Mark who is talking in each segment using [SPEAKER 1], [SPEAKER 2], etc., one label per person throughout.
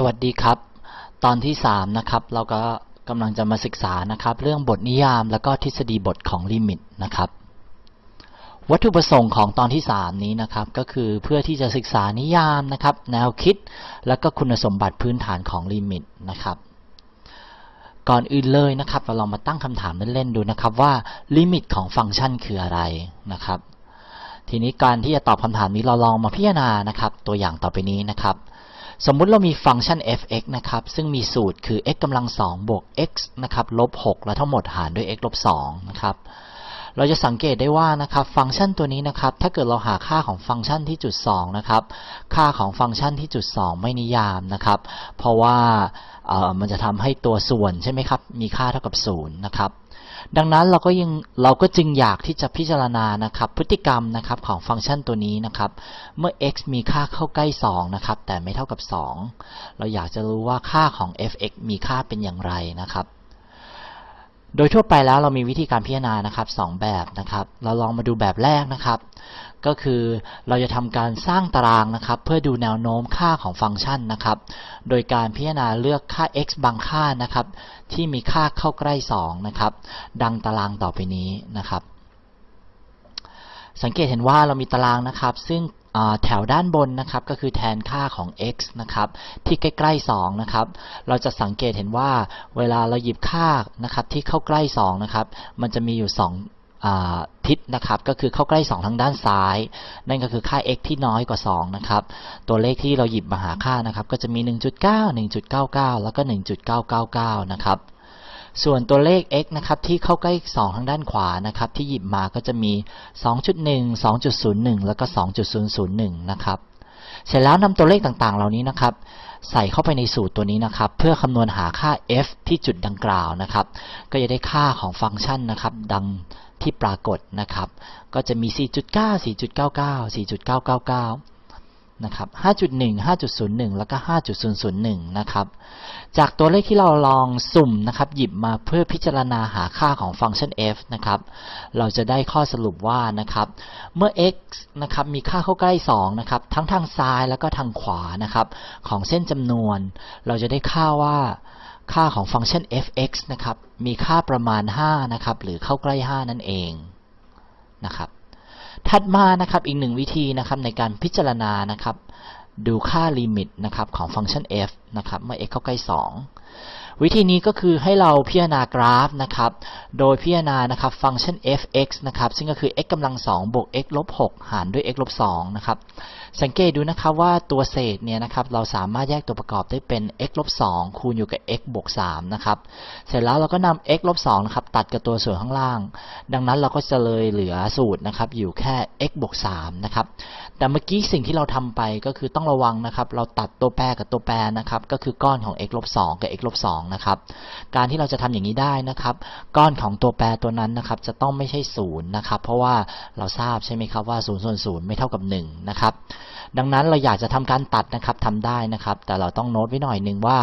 [SPEAKER 1] สวัสดีครับ ตอนที่ 3 นะครับ เราก็กำลังจะมาศึกษานะครับ เรื่องบทนิยามแล้วก็ทฤษฎีบทของลิมิตนะครับ วัตถุประสงค์ของตอนที่ 3 นี้นะครับ ก็คือเพื่อที่จะศึกษานิยามนะครับ แนวคิด และก็คุณสมบัติพื้นฐานของลิมิตนะครับ ก่อนอื่นเลยนะครับ เราลองมาตั้งคำถามเล่นๆดูนะครับว่าลิมิตของฟังก์ชันคืออะไรนะครับ ทีนี้การที่จะตอบคำถามนี้เราลองมาพิจารณานะครับ ตัวอย่างต่อไปนี้นะครับ สมมุติเรามีฟังก์ชัน f(x) นะครับ ซึ่งมีสูตรคือ x กำลัง2บวก x นะครับลบ6แล้วทั้งหมดหารด้วย x ลบ2นะครับ เราจะสังเกตได้ว่านะครับ ฟังก์ชันตัวนี้นะครับ ถ้าเกิดเราหาค่าของฟังก์ชันที่จุด2นะครับ ค่าของฟังก์ชันที่จุด 2 ไม่นิยามนะครับ เพราะว่ามันจะทำให้ตัวส่วนใช่ไหมครับ มีค่าเท่ากับ0นะครับ ดังนั้นเราก็ยังเราก็จึงอยากที่จะพิจารณานะครับพฤติกรรมนะครับของฟังก์ชันตัวนี้นะครับเมื่อ x มีค่าเข้าใกล้ 2 นะครับแต่ไม่เท่ากับ 2 เราอยากจะรู้ว่าค่าของ f(x) มีค่าเป็นอย่างไรนะครับ โดยทั่วไปแล้วเรามีวิธีการพิจารณานะครับ 2 แบบนะครับ เราลองมาดูแบบแรกนะครับ ก็คือเราจะทำการสร้างตารางนะครับ เพื่อดูแนวโน้มค่าของฟังก์ชันนะครับ โดยการพิจารณาเลือกค่า x บางค่านะครับ ที่มีค่าเข้าใกล้ 2 นะครับ ดังตารางต่อไปนี้นะครับ สังเกตเห็นว่าเรามีตารางนะครับ ซึ่งแถวด้านบนนะครับก็คือแทนค่าของ x นะครับที่ใกล้ๆ2นะครับเราจะสังเกตเห็นว่าเวลาเราหยิบค่านะครับที่เข้าใกล้2นะครับมันจะมีอยู่ 2 ทิศนะครับก็คือเข้าใกล้ 2 ทางด้านซ้าย นั่นก็คือค่า x ที่น้อยกว่า 2 นะครับ ตัวเลขที่เราหยิบมาหาค่านะครับ ก็จะมี 1.9 1.99 แล้วก็ 1.999 นะครับ ส่วนตัวเลข x นะครับที่เข้าใกล้ 2 ทางด้านขวานะครับที่หยิบมาก็จะมี 2.1 2.01 แล้วก็ 2.001 นะครับ เสร็จแล้วนำตัวเลขต่างๆ เหล่านี้นะครับใส่เข้าไปในสูตรตัวนี้นะครับ เพื่อคำนวณหาค่า f ที่จุดดังกล่าวนะครับ ก็จะได้ค่าของฟังก์ชันนะครับ ดัง ที่ปรากฏนะครับ ก็จะมี 4.9 4.99 4.999 นะครับ 5.1 5.01 แล้วก็ 5.001 นะครับ จากตัวเลขที่เราลองสุ่มนะครับ หยิบมาเพื่อพิจารณาหาค่าของฟังก์ชัน f นะครับ เราจะได้ข้อสรุปว่านะครับ เมื่อ x นะครับ มีค่าเข้าใกล้ 2 นะครับ ทั้งทางซ้ายแล้วก็ทางขวานะครับ ของเส้นจำนวน เราจะได้ค่าว่า ค่าของฟังก์ชัน f(x) นะครับ มีค่าประมาณ 5 นะครับ หรือเข้าใกล้ 5 นั่นเองนะครับ ถัดมานะครับอีกหนึ่งวิธีนะครับในการพิจารณานะครับ ดูค่าลิมิตนะครับของฟังก์ชัน f นะครับเมื่อ x เข้าใกล้ 2 วิธีนี้ก็คือให้เราพิจารณากราฟนะครับ โดยพิจารณานะครับฟังก์ชัน f(x) นะครับ ซึ่งก็คือ x กำลัง2บวก x ลบ6หารด้วย x ลบ2นะครับ สังเกตดูนะครับว่าตัวเศษเนี่ยนะครับเราสามารถแยกตัวประกอบได้เป็น x ลบ2คูณอยู่กับ x บวก3นะครับเสร็จแล้วเราก็นำ x ลบ2นะครับตัดกับตัวส่วนข้างล่าง ดังนั้นเราก็จะเลยเหลือสูตรนะครับอยู่แค่ x บวก3นะครับแต่เมื่อกี้สิ่งที่เราทำไปก็คือต้องระวังนะครับเราตัดตัวแปรกับตัวแปรนะครับก็คือก้อนของ x ลบ2กับ x ลบ2นะครับการที่เราจะทำอย่างนี้ได้นะครับก้อนของตัวแปรตัวนั้นนะครับจะต้องไม่ใช่ศูนย์นะครับเพราะว่าเราทราบใช่ไหมครับว่า0ส่วน0ไม่เท่ากับ1นะครับ ดังนั้นเราอยากจะทำการตัดนะครับทำได้นะครับ แต่เราต้องโน้ตไว้หน่อยหนึ่งว่า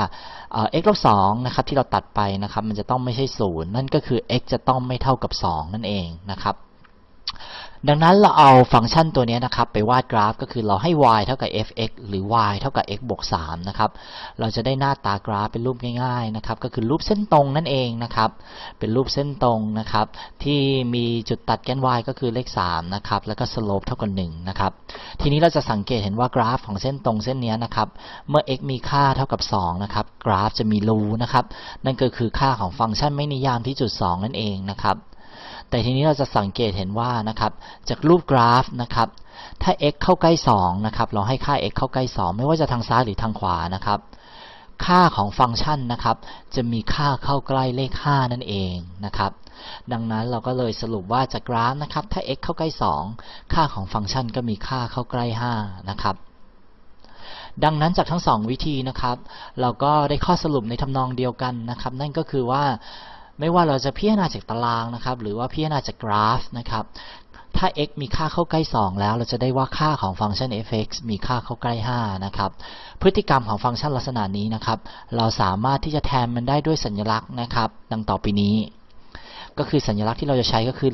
[SPEAKER 1] x ลบ2นะครับที่เราตัดไปนะครับ มันจะต้องไม่ใช่ศูนย์นั่นก็คือ x จะต้องไม่เท่ากับ 2 นั่นเองนะครับ ดังนั้นเราเอาฟังก์ชันตัวนี้นะครับไปวาดกราฟก็คือเราให้ y เท่ากับ f(x) หรือ y เท่ากับ x บวก3นะครับ เราจะได้หน้าตากราฟเป็นรูปง่ายๆนะครับก็คือรูปเส้นตรงนั่นเองนะครับ เป็นรูปเส้นตรงนะครับที่มีจุดตัดแกน y ก็คือเลข3นะครับแล้วก็ slope เท่ากับ1นะครับ ทีนี้เราจะสังเกตเห็นว่ากราฟของเส้นตรงเส้นนี้นะครับเมื่อ x มีค่าเท่ากับ2นะครับกราฟจะมีรูนะครับนั่นก็คือค่าของฟังก์ชันไม่นิยามที่จุด 2 นั่นเองนะครับ แต่ทีนี้เราจะสังเกตเห็นว่านะครับจากรูปกราฟนะครับถ้า x เข้าใกล้2นะครับเราให้ค่า x เข้าใกล้ 2 ไม่ว่าจะทางซ้ายหรือทางขวานะครับค่าของฟังก์ชันนะครับจะมีค่าเข้าใกล้เลข 5 นั่นเองนะครับดังนั้นเราก็เลยสรุปว่าจากกราฟนะครับถ้า x เข้าใกล้ 2 ค่าของฟังก์ชันก็มีค่าเข้าใกล้ 5 นะครับดังนั้นจากทั้ง 2 วิธีนะครับ เราก็ได้ข้อสรุปในทำนองเดียวกันนะครับ นั่นก็คือว่า ไม่ว่าเราจะพิจารณาจากตารางนะครับ หรือว่าพิจารณาจากกราฟนะครับ ถ้า x มีค่าเข้าใกล้ 2 แล้ว เราจะได้ว่าค่าของฟังก์ชัน f(x) มีค่าเข้าใกล้ 5 นะครับ พฤติกรรมของฟังก์ชันลักษณะนี้นะครับ เราสามารถที่จะแทนมันได้ด้วยสัญลักษณ์นะครับ ดังต่อไปนี้ก็คือสัญลักษณ์ที่เราจะใช้ก็คือ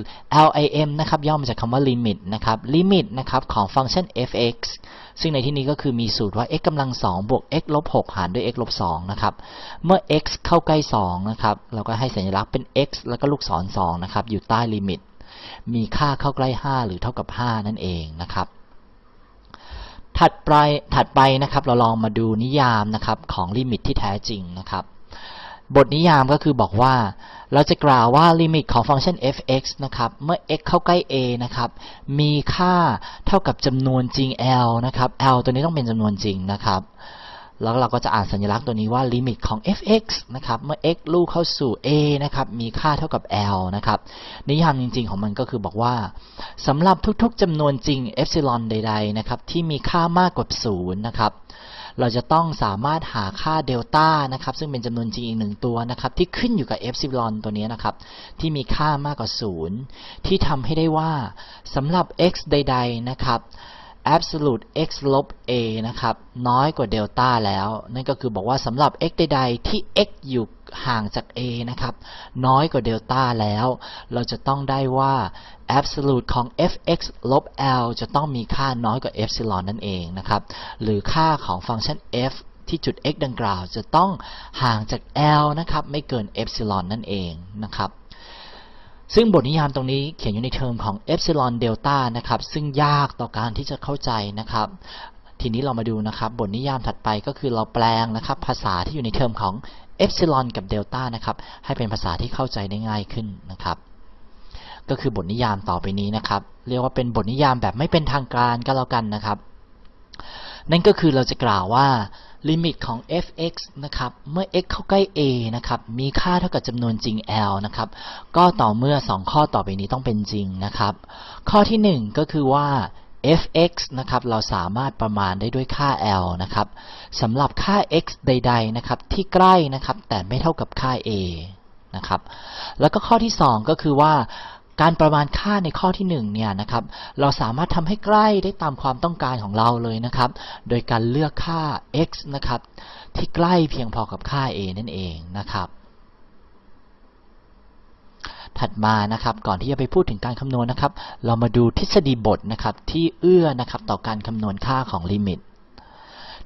[SPEAKER 1] lim นะครับย่อมาจากคำว่า limit นะครับ limit นะครับของฟังก์ชัน fx ซึ่งในที่นี้ก็คือมีสูตรว่า x กำลัง2บวก x ลบ6หารด้วย x ลบ2นะครับ เมื่อ x เข้าใกล้2นะครับ เราก็ให้สัญลักษณ์เป็น x แล้วก็ลูกศร2นะครับ อยู่ใต้ลิมิต มีค่าเข้าใกล้ 5 หรือเท่ากับ 5 นั่นเองนะครับ ถัดไป ถัดไปนะครับ เราลองมาดูนิยามนะครับของลิมิตที่แท้จริงนะครับ บทนิยามก็คือบอกว่า เราจะกล่าวว่าลิมิตของฟังก์ชัน f(x) นะครับ เมื่อ x เข้าใกล้ a นะครับ มีค่าเท่ากับจำนวนจริง l นะครับ l ตัวนี้ต้องเป็นจำนวนจริงนะครับ แล้วเราก็จะอ่านสัญลักษณ์ตัวนี้ว่าลิมิตของ f(x) นะครับ เมื่อ x ลู่เข้าสู่ a นะครับ มีค่าเท่ากับ l นะครับ นิยามจริง ๆ ของมันก็คือบอกว่าสำหรับทุกๆจำนวนจริงเอ p ซิลอนใด ๆ นะครับ ที่มีค่ามากกว่า 0 นะครับเราจะต้องสามารถหาค่าเดลต้านะครับ ซึ่งเป็นจำนวนจริงอีกหนึ่งตัวนะครับ ที่ขึ้นอยู่กับเอ p ซิลอนตัวนี้นะครับ ที่มีค่ามากกว่า 0 ที่ทำให้ได้ว่าสำหรับ x ใด ๆ นะครับ absolute x ลบ a นะครับ น้อยกว่าเดลต้าแล้ว นั่นก็คือบอกว่าสำหรับ x ใดๆ ที่ x อยู่ห่างจาก a นะครับ น้อยกว่าเดลต้าแล้ว เราจะต้องได้ว่า absolute ของ fx ลบ l จะต้องมีค่าน้อยกว่า epsilon นั่นเองนะครับ หรือค่าของฟังก์ชัน f ที่จุด x ดังกล่าว จะต้องห่างจาก l นะครับ ไม่เกิน epsilon นั่นเองนะครับ ซึ่งบทนิยามตรงนี้เขียนอยู่ในเทอมของ epsilon delta นะครับ ซึ่งยากต่อการที่จะเข้าใจนะครับ ทีนี้เรามาดูนะครับ บทนิยามถัดไปก็คือเราแปลงนะครับ ภาษาที่อยู่ในเทอมของ epsilon กับ delta นะครับ ให้เป็นภาษาที่เข้าใจได้ง่ายขึ้นนะครับ ก็คือบทนิยามต่อไปนี้นะครับ เรียกว่าเป็นบทนิยามแบบไม่เป็นทางการก็แล้วกันนะครับ นั่นก็คือเราจะกล่าวว่า ลิมิตของ f(x) นะครับเมื่อ x เข้าใกล้ a นะครับมีค่าเท่ากับจำนวนจริง l นะครับก็ต่อเมื่อ 2 ข้อต่อไปนี้ต้องเป็นจริงนะครับข้อที่ 1 ก็คือว่า f(x) นะครับเราสามารถประมาณได้ด้วยค่า l นะครับสำหรับค่า x ใด ๆ นะครับที่ใกล้นะครับแต่ไม่เท่ากับค่า a นะครับแล้วก็ข้อที่ 2 ก็คือว่า การประมาณค่าในข้อที่1เนี่ยนะครับเราสามารถทำให้ใกล้ได้ตามความต้องการของเราเลยนะครับ โดยการเลือกค่า x นะครับที่ใกล้เพียงพอกับค่า a นั่นเองนะครับถัดมานะครับก่อนที่จะไปพูดถึงการคำนวณนะครับ เรามาดูทฤษฎีบทนะครับที่เอื้อนะครับต่อการคำนวณค่าของลิมิต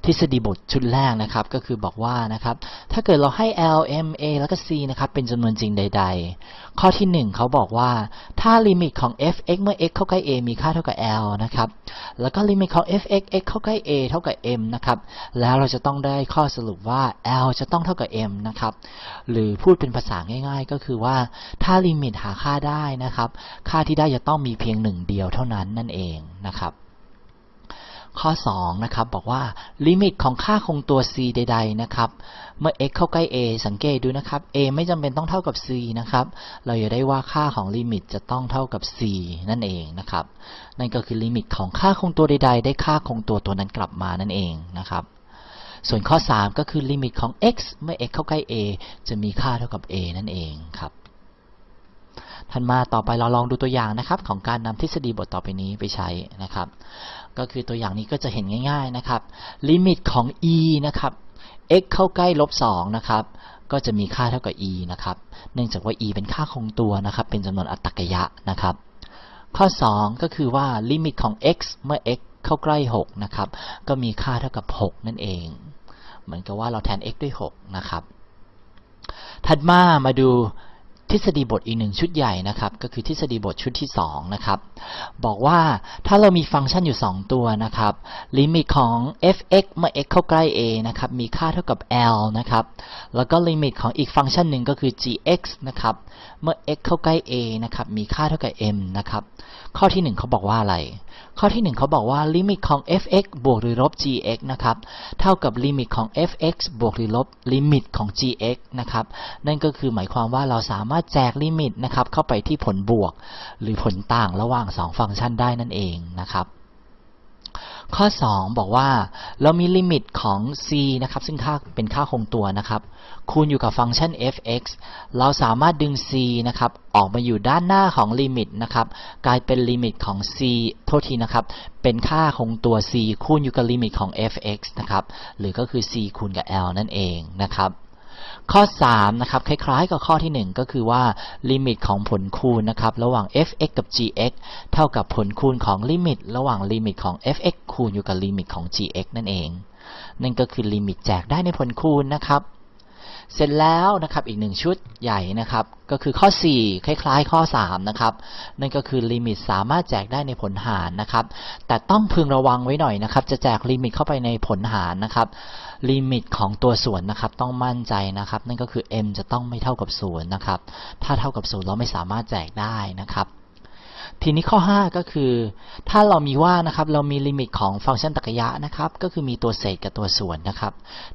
[SPEAKER 1] ทฤษฎีบทชุดแรกนะครับก็คือบอกว่านะครับถ้าเกิดเราให้ L M A แล้วก็ C นะครับเป็นจำนวนจริงใด ๆ ข้อที่ 1 เขาบอกว่าถ้าลิมิตของ f x เมื่อ x เข้าใกล้ a มีค่าเท่ากับ L นะครับแล้วก็ลิมิตของ f x x เข้าใกล้ a เท่ากับ m นะครับแล้วเราจะต้องได้ข้อสรุปว่า L จะต้องเท่ากับ m นะครับหรือพูดเป็นภาษาง่าย ๆ ก็คือว่าถ้าลิมิตหาค่าได้นะครับค่าที่ได้จะต้องมีเพียงหนึ่งเดียวเท่านั้นนั่นเองนะครับ ข้อ2นะครับบอกว่าลิมิตของค่าคงตัว c ใด ๆ นะครับ เมื่อ x เข้าใกล้ a สังเกตดูนะครับ a ไม่จำเป็นต้องเท่ากับ c นะครับ เราจะได้ว่าค่าของลิมิตจะต้องเท่ากับ c นั่นเองนะครับ นั่นก็คือลิมิตของค่าคงตัวใด ๆ ได้ค่าคงตัวตัวนั้นกลับมานั่นเองนะครับ ส่วนข้อ 3 ก็คือลิมิตของ x เมื่อ x เข้าใกล้ a จะมีค่าเท่ากับ a นั่นเองครับถัดมาต่อไปเราลองดูตัวอย่างนะครับ ของการนำทฤษฎีบทต่อไปนี้ไปใช้นะครับ ก็คือตัวอย่างนี้ก็จะเห็นง่ายๆนะครับ ลิมิตของ e นะครับ x เข้าใกล้ลบ2นะครับ ก็จะมีค่าเท่ากับ e นะครับ เนื่องจากว่า e เป็นค่าคงตัวนะครับ เป็นจำนวนอัตตกยะนะครับ ข้อ 2 ก็คือว่าลิมิตของ x เมื่อ x เข้าใกล้6นะครับ ก็มีค่าเท่ากับ 6 นั่นเอง เหมือนกับว่าเราแทน x ด้วย 6 นะครับ ถัดมามาดู ทฤษฎีบทอีกหนึ่งชุดใหญ่นะครับ ก็คือทฤษฎีบทชุดที่2นะครับบอกว่าถ้าเรามีฟังก์ชันอยู่ 2 ตัวนะครับลิมิตของ f(x) เมื่อ x เข้าใกล้ a นะครับมีค่าเท่ากับ l นะครับแล้วก็ลิมิตของอีกฟังก์ชันหนึ่งก็คือ g(x) นะครับเมื่อ x เข้าใกล้ a นะครับมีค่าเท่ากับ m นะครับ ข้อที่ 1เขาบอกว่าอะไร ข้อที่ 1เขาบอกว่าลิมิตของ f(x) บวกหรือลบ g(x) นะครับเท่ากับลิมิตของ f(x) บวกหรือลบลิมิตของ g(x) นะครับนั่นก็คือหมายความว่าเราสามารถแจกลิมิตนะครับเข้าไปที่ผลบวก หรือผลต่างระหว่าง 2 ฟังก์ชันได้นั่นเองนะครับ ข้อ 2 บอกว่าเรามีลิมิตของ c นะครับ ซึ่งค่าเป็นค่าคงตัวนะครับ คูณอยู่กับฟังก์ชัน f(x) เราสามารถดึง c นะครับ ออกมาอยู่ด้านหน้าของลิมิตนะครับ กลายเป็นลิมิตของ c โทษทีนะครับ เป็นค่าคงตัว c คูณอยู่กับลิมิตของ f(x) นะครับ หรือก็คือ c คูณกับ l นั่นเองนะครับ ข้อ3นะครับคล้ายๆกับข้อที่ 1 ก็คือว่าลิมิตของผลคูณนะครับระหว่าง f(x) กับ g(x) เท่ากับผลคูณของลิมิต ระหว่างลิมิตของ f(x) คูณอยู่กับลิมิตของ g(x) นั่นเอง นั่นก็คือลิมิตแจกได้ในผลคูณนะครับ เสร็จแล้วนะครับอีกหนึ่งชุดใหญ่นะครับ ก็คือข้อ 4 คล้ายๆ ข้อ 3 นะครับ นั่นก็คือลิมิตสามารถแจกได้ในผลหารนะครับ แต่ต้องพึงระวังไว้หน่อยนะครับ จะแจกลิมิตเข้าไปในผลหารนะครับ ลิมิตของตัวส่วนนะครับต้องมั่นใจนะครับ นั่นก็คือ m จะต้องไม่เท่ากับ0นะครับถ้าเท่ากับ0เราไม่สามารถแจกได้นะครับ ทีนี้ข้อ 5 ก็คือ ถ้าเรามีว่านะครับเรามีลิมิตของฟังก์ชันตรรกยะนะครับก็คือมีตัวเศษกับตัวส่วนนะครับ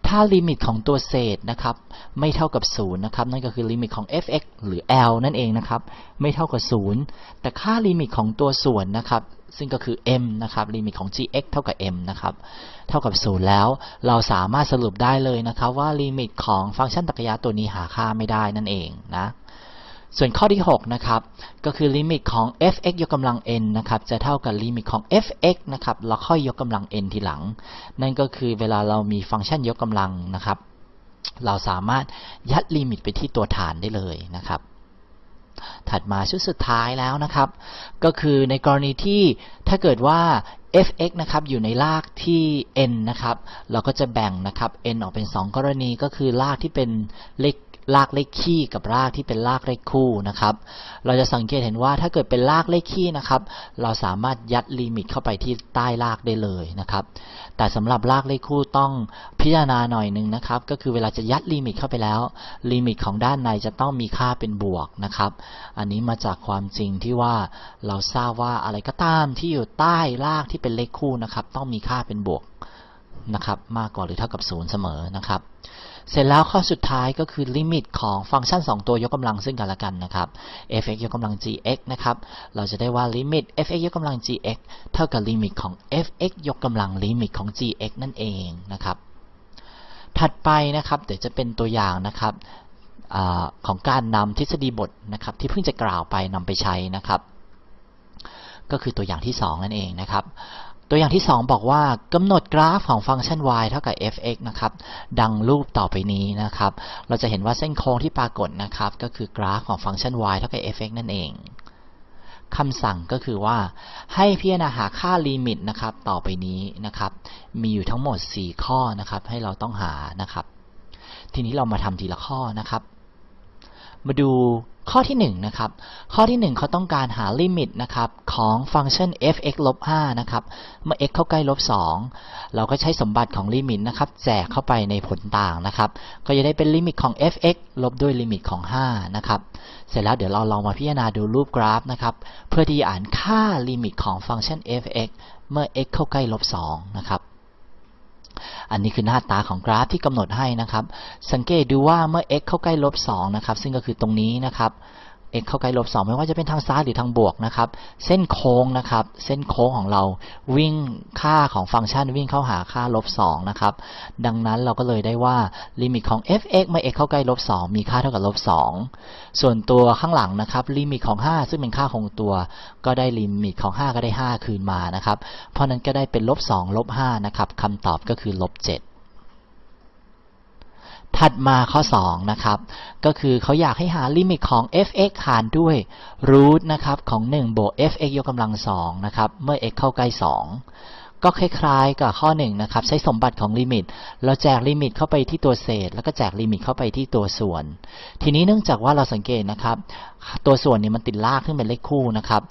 [SPEAKER 1] ถ้าลิมิตของตัวเศษนะครับไม่เท่ากับ0นะครับนั่นก็คือลิมิตของ f(x) หรือ l นั่นเองนะครับไม่เท่ากับ 0 แต่ค่าลิมิตของตัวส่วนนะครับซึ่งก็คือ m นะครับลิมิตของ gx เท่ากับ m นะครับเท่ากับ 0 แล้ว เราสามารถสรุปได้เลยนะครับว่าลิมิตของฟังก์ชันตรรกยะตัวนี้หาค่าไม่ได้นั่นเองนะ ส่วนข้อที่ 6 นะครับ ก็คือลิมิตของ f(x) ยกกำลัง n นะครับ จะเท่ากับลิมิตของ f(x) นะครับ แล้วค่อยยกกำลัง n ทีหลัง นั่นก็คือเวลาเรามีฟังก์ชันยกกำลังนะครับ เราสามารถยัดลิมิตไปที่ตัวฐานได้เลยนะครับ ถัดมาชุดสุดท้ายแล้วนะครับ ก็คือในกรณีที่ถ้าเกิดว่า f(x) นะครับอยู่ในรากที่ n นะครับ เราก็จะแบ่งนะครับ n ออกเป็น 2 กรณีก็คือรากที่เป็นเลข รากเลขคี่กับรากที่เป็นรากเลขคู่นะครับ เราจะสังเกตเห็นว่าถ้าเกิดเป็นรากเลขคี่นะครับ เราสามารถยัดลิมิตเข้าไปที่ใต้รากได้เลยนะครับ แต่สำหรับรากเลขคู่ต้องพิจารณาหน่อยหนึ่งนะครับ ก็คือเวลาจะยัดลิมิตเข้าไปแล้ว ลิมิตของด้านในจะต้องมีค่าเป็นบวกนะครับ อันนี้มาจากความจริงที่ว่าเราทราบว่าอะไรก็ตามที่อยู่ใต้รากที่เป็นเลขคู่นะครับ ต้องมีค่าเป็นบวกนะครับ มากกว่าหรือเท่ากับ 0 เสมอนะครับ เสร็จแล้วข้อสุดท้ายก็คือลิมิตของฟังก์ชัน 2 ตัวยกกำลังซึ่งกันและกันนะครับ f(x) ยกกำลัง gx นะครับ เราจะได้ว่าลิมิต f(x) ยกกำลัง gx เท่ากับลิมิตของ f(x) ยกกำลังลิมิตของ gx นั่นเองนะครับ ถัดไปนะครับเดี๋ยวจะเป็นตัวอย่างนะครับอของการนำทฤษฎีบทนะครับ ที่เพิ่งจะกล่าวไปนำไปใช้นะครับ ก็คือตัวอย่างที่ 2 นั่นเองนะครับ ตัวอย่างที่ 2 บอกว่ากำหนดกราฟของฟังก์ชัน y เท่ากับ f(x) นะครับ ดังรูปต่อไปนี้นะครับ เราจะเห็นว่าเส้นโค้งที่ปรากฏนะครับ ก็คือกราฟของฟังก์ชัน y เท่ากับ f(x) นั่นเองคำสั่งก็คือว่าให้พิจารณาหาค่าลิมิตนะครับต่อไปนี้นะครับ มีอยู่ทั้งหมด 4 ข้อนะครับ ให้เราต้องหานะครับ ทีนี้เรามาทำทีละข้อนะครับ มาดูข้อที่1นะครับข้อที่ 1เขาต้องการหาลิมิตนะครับของฟังก์ชัน f(x) ลบ5นะครับเมื่อ x เข้าใกล้ลบ2เราก็ใช้สมบัติของลิมิตนะครับแจกเข้าไปในผลต่างนะครับ ก็จะได้เป็นลิมิตของ f(x) ลบด้วยลิมิตของ5นะครับเสร็จแล้วเดี๋ยวเราลองมาพิจารณาดูรูปกราฟนะครับเพื่อที่จะอ่านค่าลิมิตของฟังก์ชัน f(x) เมื่อ x เข้าใกล้ลบ2นะครับ อันนี้คือหน้าตาของกราฟที่กำหนดให้นะครับ สังเกตดูว่าเมื่อ x เข้าใกล้ลบ2นะครับ ซึ่งก็คือตรงนี้นะครับ x เข้าใกล้ลบ2ไม่ว่าจะเป็นทางซ้ายหรือทางบวกนะครับ เส้นโค้งนะครับ เส้นโค้งของเราวิ่งค่าของฟังก์ชันวิ่งเข้าหาค่าลบ2นะครับ ดังนั้นเราก็เลยได้ว่าลิมิตของ f(x) เมื่อ x เข้าใกล้ลบ2มีค่าเท่ากับลบ2ส่วนตัวข้างหลังนะครับ ลิมิตของ 5 ซึ่งเป็นค่าคงตัว ก็ได้ลิมิตของ 5 ก็ได้ 5 คืนมานะครับ เพราะนั้นก็ได้เป็นลบ2ลบ5นะครับคำตอบก็คือลบ7 ถัดมาข้อ 2 นะครับ ก็คือเขาอยากให้หาลิมิตของ f(x) หารด้วย root นะครับของ 1 บวก f(x) ยกกำลัง2นะครับ เมื่อ x เข้าใกล้ 2 ก็คล้ายๆกับข้อ 1 นะครับ ใช้สมบัติของลิมิต เราแจกลิมิตเข้าไปที่ตัวเศษ แล้วก็แจกลิมิตเข้าไปที่ตัวส่วน ทีนี้เนื่องจากว่าเราสังเกตนะครับ ตัวส่วนนี้มันติดรากที่เป็นเลขคู่นะครับ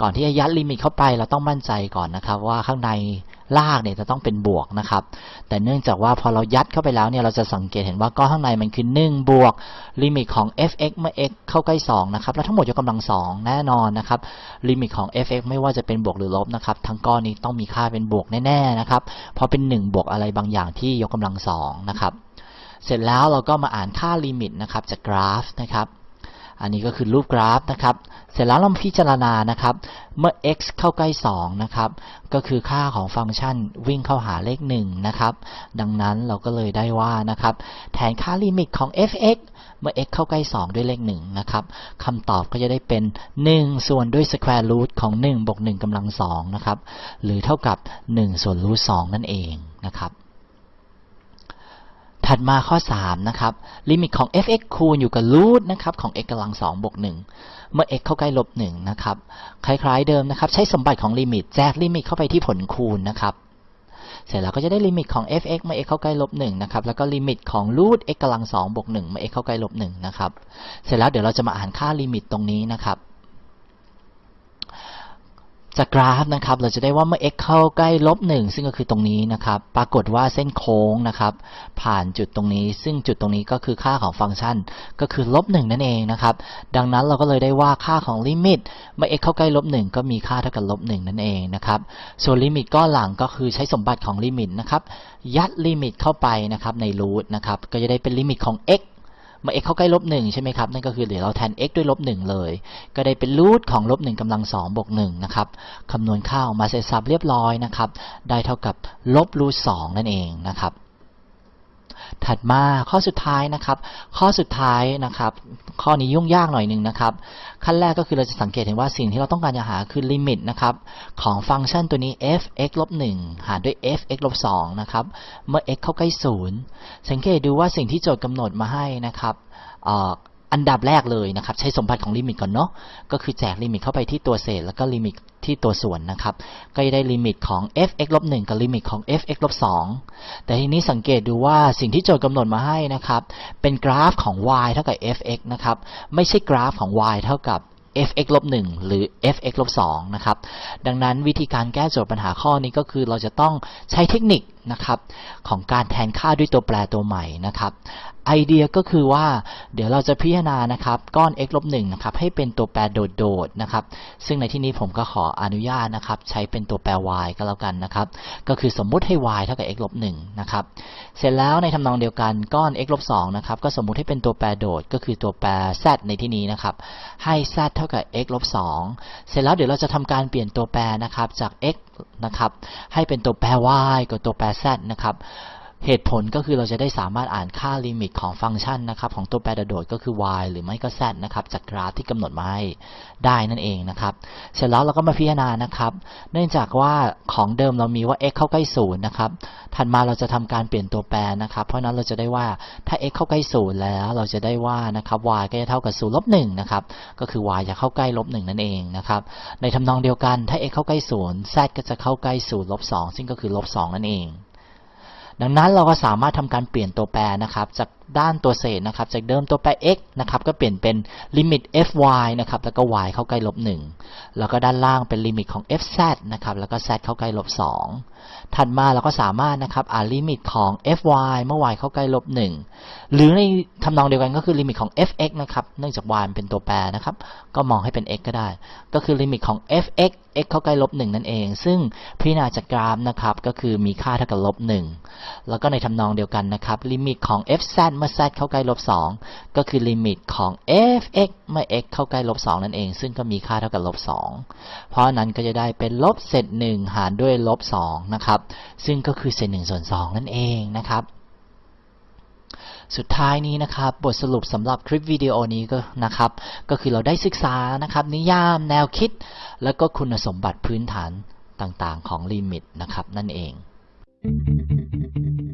[SPEAKER 1] ก่อนที่จะยัดลิมิตเข้าไปเราต้องมั่นใจก่อนนะครับ ว่าข้างใน รากเนี่ยจะต้องเป็นบวกนะครับ แต่เนื่องจากว่าพอเรายัดเข้าไปแล้วเนี่ยเราจะสังเกตเห็นว่าก้อนข้างในมันคือ1บวกลิมิตของ f(x) เมื่อ x เข้าใกล้2นะครับแล้วทั้งหมดยกกำลัง 2 แน่นอนนะครับลิมิตของ f(x) ไม่ว่าจะเป็นบวกหรือลบนะครับทั้งก้อนนี้ต้องมีค่าเป็นบวกแน่ๆนะครับเพราะเป็น 1 บวกอะไรบางอย่างที่ยกกำลัง2นะครับเสร็จแล้วเราก็มาอ่านค่าลิมิตนะครับจากกราฟนะครับ อันนี้ก็คือรูปกราฟนะครับ เสร็จแล้วเราพิจารณานะครับ เมื่อ x เข้าใกล้ 2 นะครับ ก็คือค่าของฟังก์ชันวิ่งเข้าหาเลข 1 นะครับ ดังนั้นเราก็เลยได้ว่านะครับ แทนค่าลิมิตของ f(x) เมื่อ x เข้าใกล้ 2 ด้วยเลข 1 นะครับคำตอบก็จะได้เป็น 1 ส่วนด้วย square root ของ 1 บวก 1กำลัง2นะครับ หรือเท่ากับ 1 ส่วน root 2นั่นเองนะครับ ถัดมาข้อ 3 นะครับ ลิมิตของ f(x) คูณอยู่กับ root นะครับของ x กำลัง2บวก1เมื่อ x เข้าใกล้ลบ1นะครับ คล้ายๆเดิมนะครับ ใช้สมบัติของลิมิตแจกลิมิตเข้าไปที่ผลคูณนะครับ เสร็จแล้วก็จะได้ลิมิตของ f(x) เมื่อ x เข้าใกล้ลบ1นะครับ แล้วก็ลิมิตของ root x กำลัง2บวก1เมื่อ x เข้าใกล้ลบ1นะครับ เสร็จแล้วเดี๋ยวเราจะมาอ่านค่าลิมิตตรงนี้นะครับ จากกราฟนะครับเราจะได้ว่าเมื่อ x เข้าใกล้ลบ1ซึ่งก็คือตรงนี้นะครับ ปรากฏว่าเส้นโค้งนะครับ ผ่านจุดตรงนี้ ซึ่งจุดตรงนี้ก็คือค่าของฟังก์ชัน ก็คือลบ1นั่นเองนะครับ ดังนั้นเราก็เลยได้ว่าค่าของลิมิต เมื่อ x เข้าใกล้ลบ1ก็มีค่าเท่ากับลบ1นั่นเองนะครับ ส่วนลิมิตก้อนหลังก็คือใช้สมบัติของลิมิตนะครับ ยัดลิมิตเข้าไปนะครับใน root นะครับ ก็จะได้เป็นลิมิตของ x เมื่อ x เข้าใกล้ลบหนึ่งใช่ไหมครับ นั่นก็คือเดี๋ยวเราแทน x ด้วยลบหนึ่งเลย ก็ได้เป็นรูทของลบหนึ่งกำลังสองบวกหนึ่งนะครับคำนวณค่าออกมาเสร็จสับเรียบร้อยนะครับ ได้เท่ากับลบรูทสองนั่นเองนะครับ ถัดมาข้อสุดท้ายนะครับ ข้อสุดท้ายนะครับ ข้อนี้ยุ่งยากหน่อยหนึ่งนะครับ ขั้นแรกก็คือเราจะสังเกตเห็นว่าสิ่งที่เราต้องการจะหาคือลิมิตนะครับของฟังก์ชันตัวนี้ f(x ลบ1หารด้วย f(x ลบ2นะครับ เมื่อ x เข้าใกล้ 0 สังเกตดูว่าสิ่งที่โจทย์กำหนดมาให้นะครับ อันดับแรกเลยนะครับ ใช้สมบัติของลิมิตก่อนเนาะก็คือแจกลิมิตเข้าไปที่ตัวเศษ แล้วก็ลิมิตที่ตัวส่วนนะครับ ก็จะได้ลิมิตของ f(x ลบ1กับลิมิตของ f(x ลบ2แต่ทีนี้สังเกตดูว่าสิ่งที่โจทย์กำหนดมาให้นะครับ เป็นกราฟของ y เท่ากับ f(x) นะครับ ไม่ใช่กราฟของ y เท่ากับ f(x ลบ1หรือ f(x ลบ2นะครับ ดังนั้นวิธีการแก้โจทย์ปัญหาข้อนี้ก็คือเราจะต้องใช้เทคนิค นะครับของการแทนค่าด้วยตัวแปรตัวใหม่นะครับไอเดียก็คือว่าเดี๋ยวเราจะพิจารณานะครับก้อน x ลบ1นะครับให้เป็นตัวแปรโดดๆนะครับซึ่งในที่นี้ผมก็ขออนุญาตนะครับใช้เป็นตัวแปร y ก็แล้วกันนะครับก็คือสมมุติให้ y เท่ากับ x ลบ1นะครับเสร็จแล้วในทำนองเดียวกันก้อน x ลบ2นะครับก็สมมุติให้เป็นตัวแปรโดดก็คือตัวแปร z ในที่นี้นะครับให้ z เท่ากับ x ลบ2เสร็จแล้วเดี๋ยวเราจะทำการเปลี่ยนตัวแปรนะครับจาก x นะครับให้เป็นตัวแปร y กับตัวแปร z นะครับเหตุผลก็คือเราจะได้สามารถอ่านค่าลิมิตของฟังก์ชันนะครับของตัวแปรโดดก็คือ y หรือไม่ก็ z นะครับจากกราฟที่กำหนดมาให้ได้นั่นเองนะครับ เสร็จแล้วเราก็มาพิจารณานะครับ เนื่องจากว่าของเดิมเรามีว่า x เข้าใกล้ศูนย์นะครับถัดมาเราจะทำการเปลี่ยนตัวแปรนะครับ เพราะนั้นเราจะได้ว่าถ้า x เข้าใกล้ศูนย์แล้ว เราจะได้ว่านะครับ y ก็จะเท่ากับ0ลบ1นะครับก็คือ y จะเข้าใกล้ลบ1นั่นเองนะครับในทำนองเดียวกันถ้า x เข้าใกล้ศูนย์ z ก็จะเข้าใกล้0ลบ2ซึ่งก็คือลบ2นั่นเอง ดังนั้นเราก็สามารถทำการเปลี่ยนตัวแปรนะครับ จากด้านตัวเศษนะครับ จากเดิมตัวแปร x นะครับ ก็เปลี่ยนเป็นลิมิต fy นะครับ แล้วก็ y เข้าใกล้ลบ 1 แล้วก็ด้านล่างเป็นลิมิตของ fz นะครับ แล้วก็ z เข้าใกล้ลบ 2 ถัดมาเราก็สามารถนะครับอ่านลิมิตของ fy เมื่อ y เข้าใกล้ลบ 1 หรือในทำนองเดียวกันก็คือลิมิตของ fx นะครับ เนื่องจาก y เป็นตัวแปรนะครับ ก็มองให้เป็น x ก็ได้ ก็คือลิมิตของ fx x เข้าใกล้ลบ 1 นั่นเอง ซึ่งพิจารณาจากกราฟนะครับ ก็คือมีค่าเท่ากับลบ 1 แล้วก็ในทำนองเดียวกันนะครับ ลิมิตของ fz เมื่อ z เข้าใกล้ลบ2ก็คือลิมิตของ fx เมื่อ x เข้าใกล้ลบ2นั่นเอง ซึ่งก็มีค่าเท่ากับลบ2เพราะนั้นก็จะได้เป็นลบเศษ1หารด้วยลบ2นะครับ ซึ่งก็คือเศษ1ส่วน2นั่นเองนะครับสุดท้ายนี้นะครับบทสรุปสำหรับคลิปวิดีโอนี้ก็นะครับ ก็คือเราได้ศึกษานะครับ นิยามแนวคิด แล้วก็คุณสมบัติพื้นฐานต่างๆ ของลิมิตนะครับนั่นเอง
[SPEAKER 2] Thank you.